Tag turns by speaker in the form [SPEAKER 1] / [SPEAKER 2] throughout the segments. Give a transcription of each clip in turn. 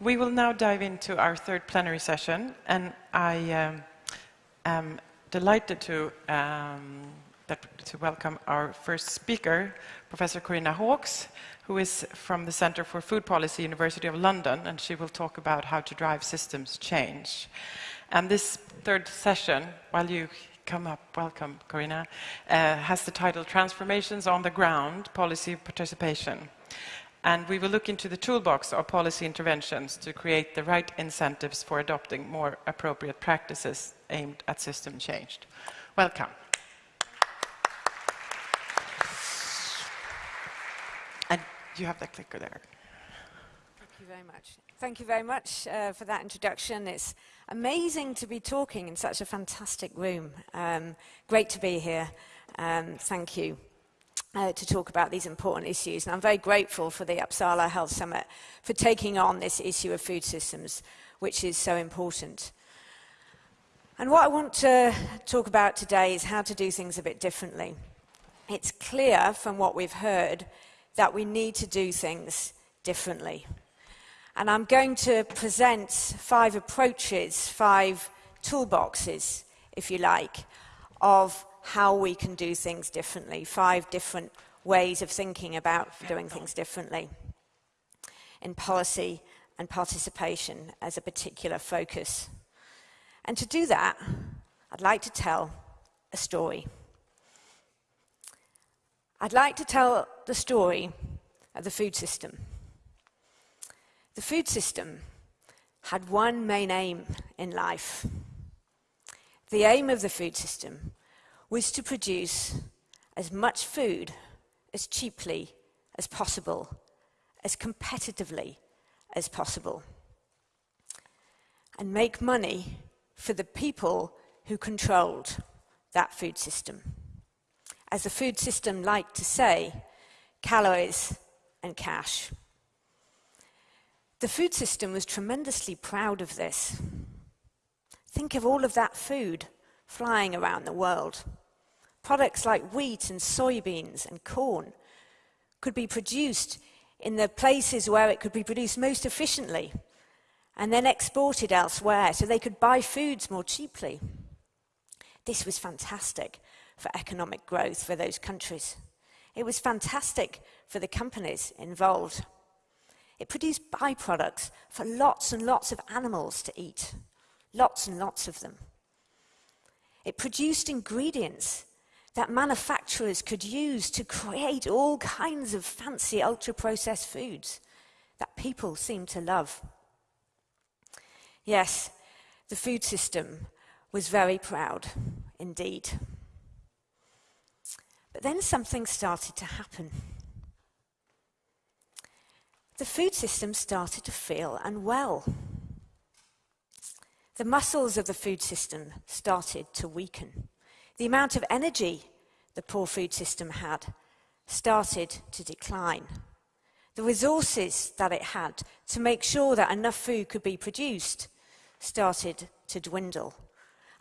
[SPEAKER 1] We will now dive into our third plenary session, and I um, am delighted to, um, that, to welcome our first speaker, Professor Corinna Hawkes, who is from the Centre for Food Policy, University of London, and she will talk about how to drive systems change. And this third session, while you come up, welcome, Corinna, uh, has the title Transformations on the Ground, Policy Participation. And we will look into the toolbox of policy interventions to create the right incentives for adopting more appropriate practices aimed at system change. Welcome. And you have the clicker there.
[SPEAKER 2] Thank you very much. Thank you very much uh, for that introduction. It's amazing to be talking in such a fantastic room. Um, great to be here. Um, thank you uh, to talk about these important issues. And I'm very grateful for the Uppsala Health Summit for taking on this issue of food systems, which is so important. And what I want to talk about today is how to do things a bit differently. It's clear from what we've heard that we need to do things differently. And I'm going to present five approaches, five toolboxes, if you like, of how we can do things differently, five different ways of thinking about doing things differently in policy and participation as a particular focus. And to do that, I'd like to tell a story. I'd like to tell the story of the food system. The food system had one main aim in life. The aim of the food system was to produce as much food as cheaply as possible, as competitively as possible, and make money for the people who controlled that food system. As the food system liked to say, calories and cash. The food system was tremendously proud of this. Think of all of that food flying around the world. Products like wheat and soybeans and corn could be produced in the places where it could be produced most efficiently and then exported elsewhere so they could buy foods more cheaply. This was fantastic for economic growth for those countries. It was fantastic for the companies involved. It produced byproducts for lots and lots of animals to eat, lots and lots of them. It produced ingredients that manufacturers could use to create all kinds of fancy ultra processed foods that people seem to love. Yes, the food system was very proud indeed. But then something started to happen. The food system started to feel unwell. The muscles of the food system started to weaken. The amount of energy the poor food system had started to decline. The resources that it had to make sure that enough food could be produced started to dwindle.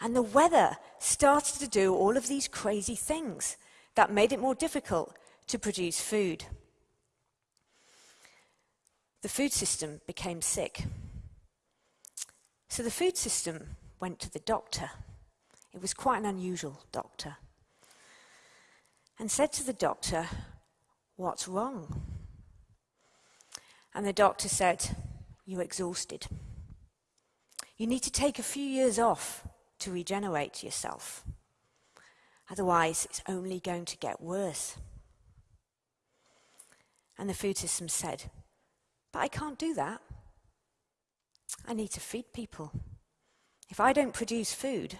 [SPEAKER 2] And the weather started to do all of these crazy things that made it more difficult to produce food. The food system became sick. So the food system went to the doctor. It was quite an unusual doctor. And said to the doctor, What's wrong? And the doctor said, You're exhausted. You need to take a few years off to regenerate yourself. Otherwise, it's only going to get worse. And the food system said, But I can't do that. I need to feed people. If I don't produce food,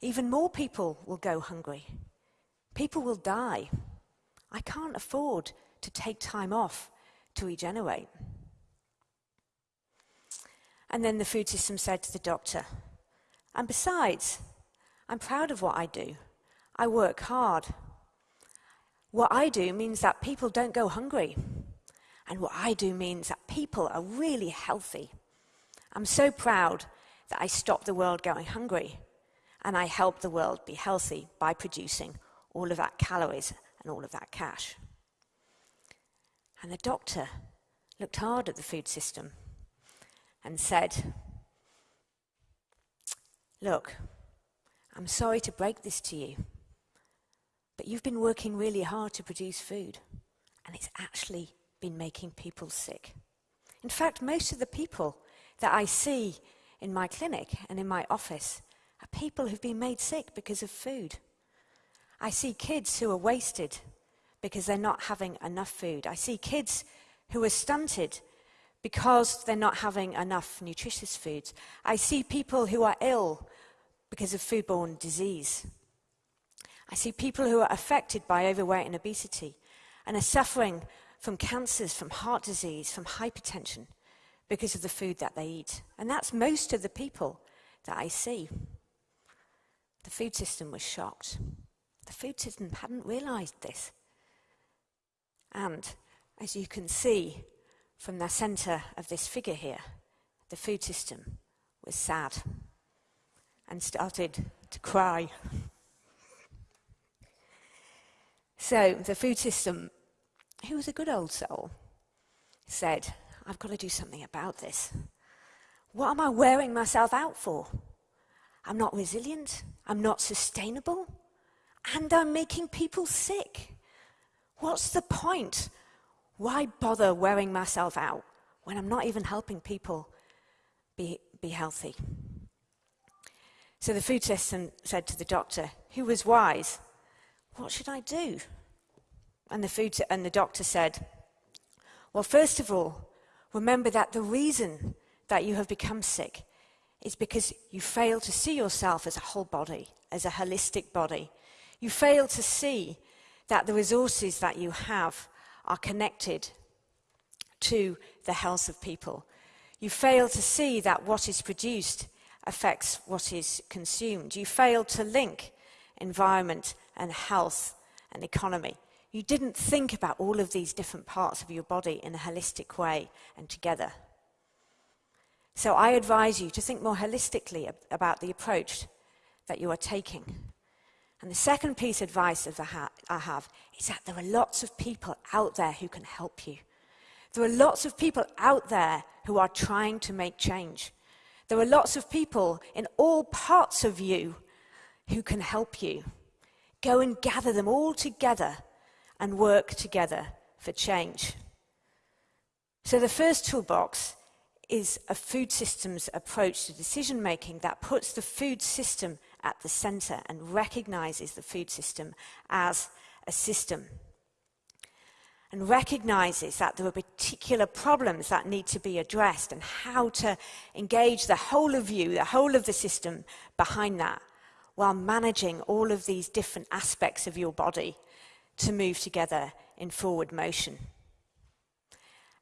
[SPEAKER 2] even more people will go hungry. People will die. I can't afford to take time off to regenerate. And then the food system said to the doctor, And besides, I'm proud of what I do. I work hard. What I do means that people don't go hungry. And what I do means that people are really healthy. I'm so proud that I stopped the world going hungry and I helped the world be healthy by producing all of that calories and all of that cash. And the doctor looked hard at the food system and said, Look, I'm sorry to break this to you, but you've been working really hard to produce food, and it's actually been making people sick. In fact, most of the people that I see in my clinic and in my office are people who've been made sick because of food. I see kids who are wasted because they're not having enough food. I see kids who are stunted because they're not having enough nutritious foods. I see people who are ill because of foodborne disease. I see people who are affected by overweight and obesity and are suffering from cancers, from heart disease, from hypertension because of the food that they eat. And that's most of the people that I see. The food system was shocked. The food system hadn't realized this. And as you can see from the center of this figure here, the food system was sad and started to cry. So the food system, who was a good old soul, said, I've got to do something about this. What am I wearing myself out for? I'm not resilient, I'm not sustainable, and I'm making people sick. What's the point? Why bother wearing myself out when I'm not even helping people be, be healthy? So the food system said to the doctor, who was wise, What should I do? And the, food and the doctor said, Well, first of all, remember that the reason that you have become sick is because you fail to see yourself as a whole body, as a holistic body. You fail to see that the resources that you have are connected to the health of people. You fail to see that what is produced affects what is consumed. You fail to link environment and health and economy. You didn't think about all of these different parts of your body in a holistic way and together. So I advise you to think more holistically about the approach that you are taking. And the second piece of advice I have is that there are lots of people out there who can help you. There are lots of people out there who are trying to make change. There are lots of people in all parts of you who can help you. Go and gather them all together and work together for change. So, the first toolbox is a food systems approach to decision making that puts the food system at the center and recognizes the food system as a system and recognizes that there are particular problems that need to be addressed and how to engage the whole of you, the whole of the system behind that, while managing all of these different aspects of your body to move together in forward motion.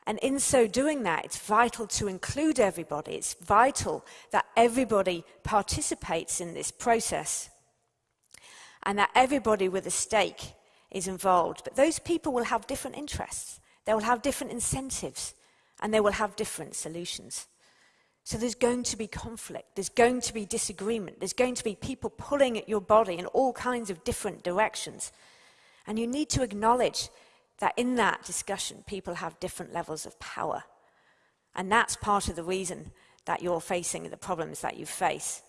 [SPEAKER 2] And in so doing that, it's vital to include everybody. It's vital that everybody participates in this process and that everybody with a stake is involved. But those people will have different interests, they will have different incentives, and they will have different solutions. So there's going to be conflict, there's going to be disagreement, there's going to be people pulling at your body in all kinds of different directions. And you need to acknowledge that in that discussion, people have different levels of power. And that's part of the reason that you're facing the problems that you face.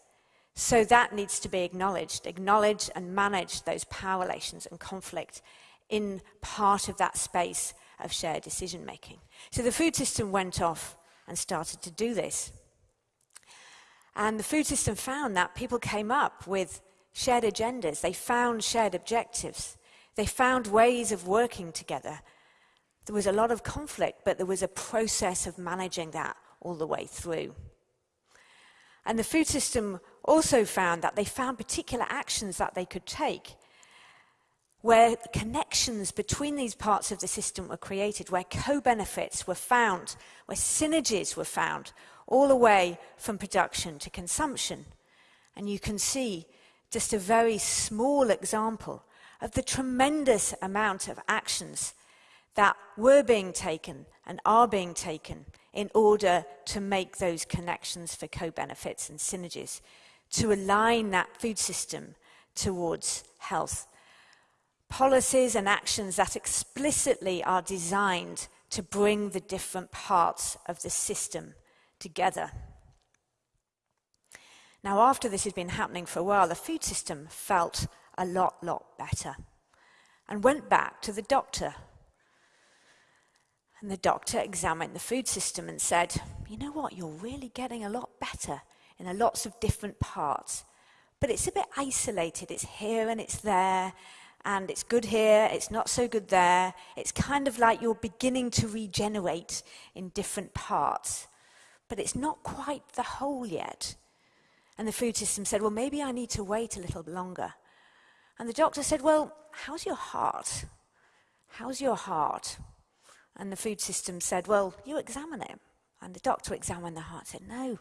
[SPEAKER 2] So that needs to be acknowledged, acknowledge and manage those power relations and conflict in part of that space of shared decision making. So the food system went off and started to do this. And the food system found that people came up with shared agendas, they found shared objectives, they found ways of working together. There was a lot of conflict, but there was a process of managing that all the way through. And the food system also found that they found particular actions that they could take where connections between these parts of the system were created, where co benefits were found, where synergies were found, all the way from production to consumption. And you can see just a very small example of the tremendous amount of actions that were being taken and are being taken in order to make those connections for co benefits and synergies to align that food system towards health. Policies and actions that explicitly are designed to bring the different parts of the system together. Now, after this had been happening for a while, the food system felt a lot, lot better and went back to the doctor. And the doctor examined the food system and said, You know what? You're really getting a lot better in a lots of different parts. But it's a bit isolated. It's here and it's there. And it's good here, it's not so good there. It's kind of like you're beginning to regenerate in different parts. But it's not quite the whole yet. And the food system said, Well, maybe I need to wait a little longer. And the doctor said, Well, how's your heart? How's your heart? And the food system said, Well, you examine it. And the doctor examined the heart and said, No,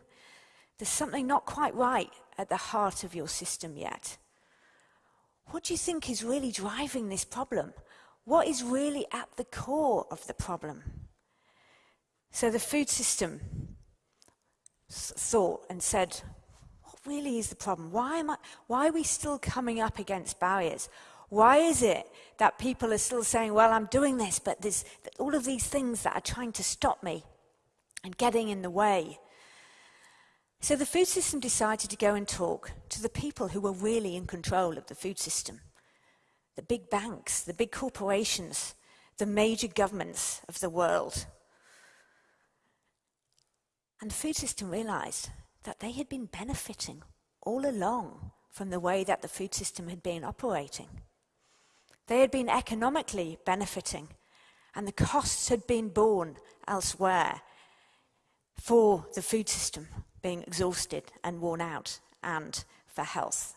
[SPEAKER 2] there's something not quite right at the heart of your system yet. What do you think is really driving this problem? What is really at the core of the problem? So the food system thought and said, really is the problem? Why, am I, why are we still coming up against barriers? Why is it that people are still saying, well, I'm doing this, but there's all of these things that are trying to stop me and getting in the way? So the food system decided to go and talk to the people who were really in control of the food system the big banks, the big corporations, the major governments of the world. And the food system realized that they had been benefiting all along from the way that the food system had been operating. They had been economically benefiting, and the costs had been borne elsewhere for the food system being exhausted and worn out, and for health.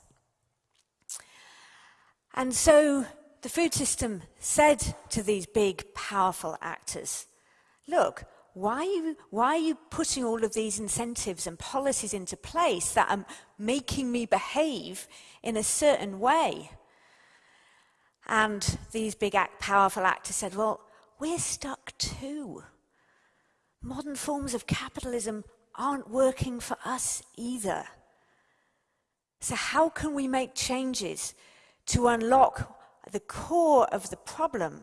[SPEAKER 2] And so the food system said to these big, powerful actors, Look, why are, you, why are you putting all of these incentives and policies into place that are making me behave in a certain way? And these big, act, powerful actors said, Well, we're stuck too. Modern forms of capitalism aren't working for us either. So, how can we make changes to unlock the core of the problem,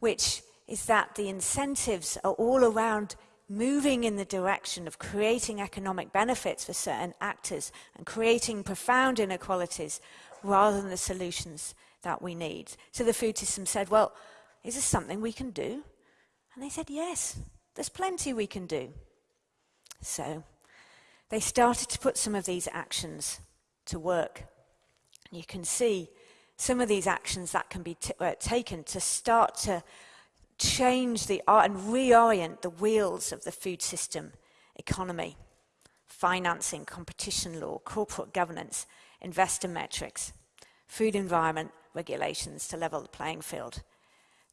[SPEAKER 2] which is that the incentives are all around moving in the direction of creating economic benefits for certain actors and creating profound inequalities rather than the solutions that we need. So the food system said, Well, is this something we can do? And they said, Yes, there's plenty we can do. So they started to put some of these actions to work. And you can see some of these actions that can be uh, taken to start to change the and reorient the wheels of the food system economy, financing, competition law, corporate governance, investor metrics, food environment regulations to level the playing field.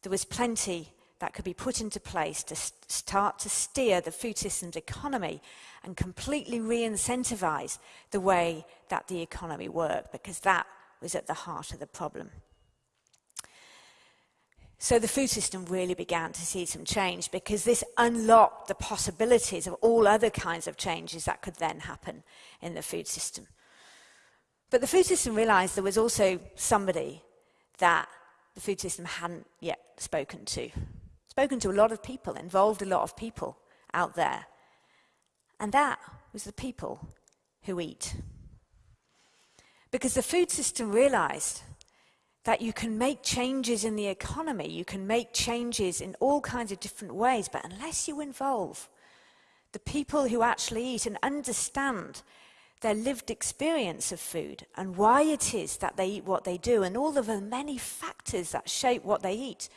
[SPEAKER 2] There was plenty that could be put into place to start to steer the food system's economy and completely re incentivize the way that the economy worked, because that was at the heart of the problem. So the food system really began to see some change because this unlocked the possibilities of all other kinds of changes that could then happen in the food system. But the food system realized there was also somebody that the food system hadn't yet spoken to. Spoken to a lot of people, involved a lot of people out there. And that was the people who eat. Because the food system realized that you can make changes in the economy, you can make changes in all kinds of different ways, but unless you involve the people who actually eat and understand their lived experience of food and why it is that they eat what they do and all of the many factors that shape what they eat,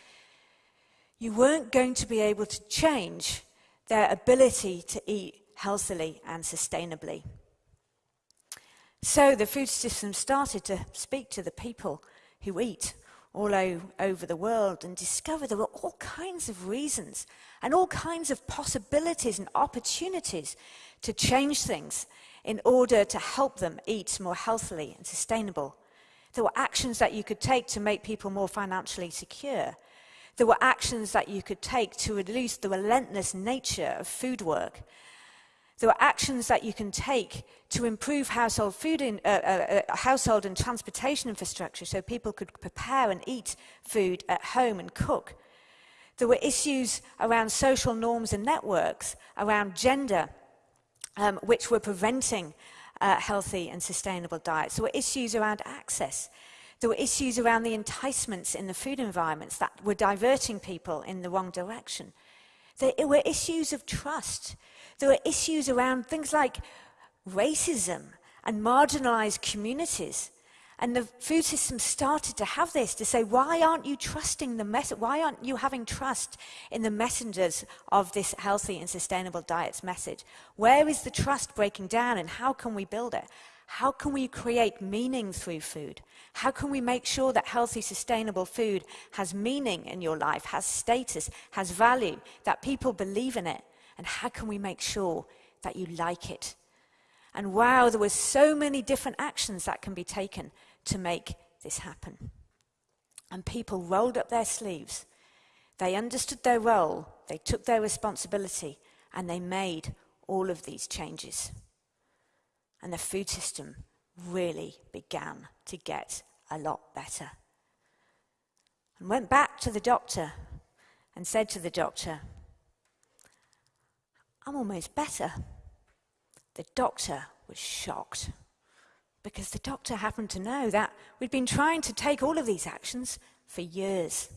[SPEAKER 2] you weren't going to be able to change their ability to eat healthily and sustainably. So the food system started to speak to the people who eat all over the world and discover there were all kinds of reasons and all kinds of possibilities and opportunities to change things in order to help them eat more healthily and sustainable. There were actions that you could take to make people more financially secure. There were actions that you could take to reduce the relentless nature of food work there are actions that you can take to improve household, food in, uh, uh, uh, household and transportation infrastructure so people could prepare and eat food at home and cook. There were issues around social norms and networks, around gender, um, which were preventing uh, healthy and sustainable diets. There were issues around access. There were issues around the enticements in the food environments that were diverting people in the wrong direction. There were issues of trust. There were issues around things like racism and marginalized communities. And the food system started to have this to say, why aren't you trusting the message? Why aren't you having trust in the messengers of this healthy and sustainable diets message? Where is the trust breaking down and how can we build it? How can we create meaning through food? How can we make sure that healthy, sustainable food has meaning in your life, has status, has value, that people believe in it? And how can we make sure that you like it? And wow, there were so many different actions that can be taken to make this happen. And people rolled up their sleeves. They understood their role, they took their responsibility, and they made all of these changes. And the food system really began to get a lot better. And went back to the doctor and said to the doctor, I'm almost better. The doctor was shocked because the doctor happened to know that we'd been trying to take all of these actions for years.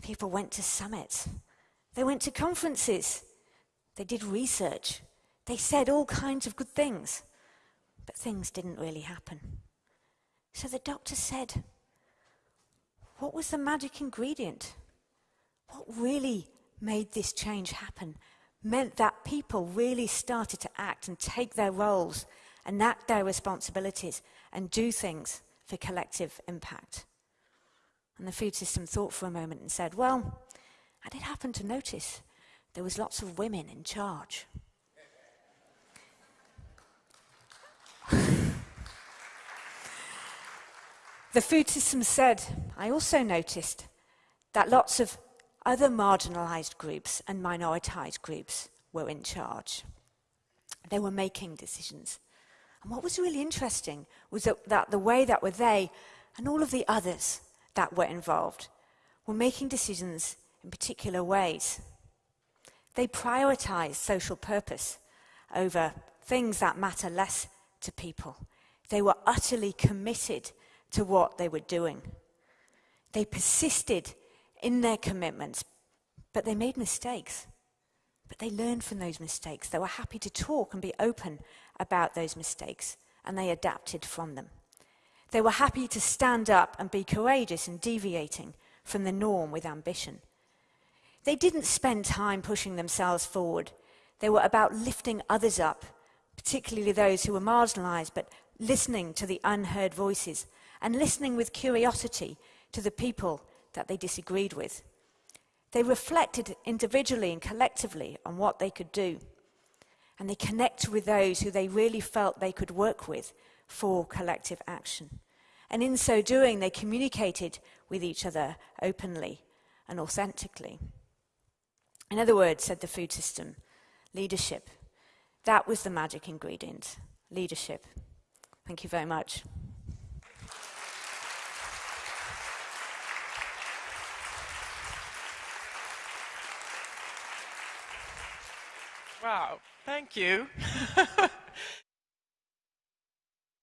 [SPEAKER 2] People went to summits, they went to conferences, they did research, they said all kinds of good things, but things didn't really happen. So the doctor said, What was the magic ingredient? What really made this change happen? Meant that people really started to act and take their roles enact their responsibilities, and do things for collective impact. And the food system thought for a moment and said, Well, I did happen to notice there was lots of women in charge. the food system said, I also noticed that lots of other marginalized groups and minoritized groups were in charge. They were making decisions. And what was really interesting was that, that the way that were they and all of the others that were involved were making decisions in particular ways. They prioritized social purpose over things that matter less to people. They were utterly committed to what they were doing. They persisted in their commitments, but they made mistakes. But they learned from those mistakes. They were happy to talk and be open about those mistakes, and they adapted from them. They were happy to stand up and be courageous in deviating from the norm with ambition. They didn't spend time pushing themselves forward. They were about lifting others up, particularly those who were marginalized, but listening to the unheard voices and listening with curiosity to the people that they disagreed with. They reflected individually and collectively on what they could do and they connected with those who they really felt they could work with for collective action. And in so doing, they communicated with each other openly and authentically. In other words, said the food system, leadership. That was the magic ingredient leadership. Thank you very much.
[SPEAKER 1] Wow, thank you.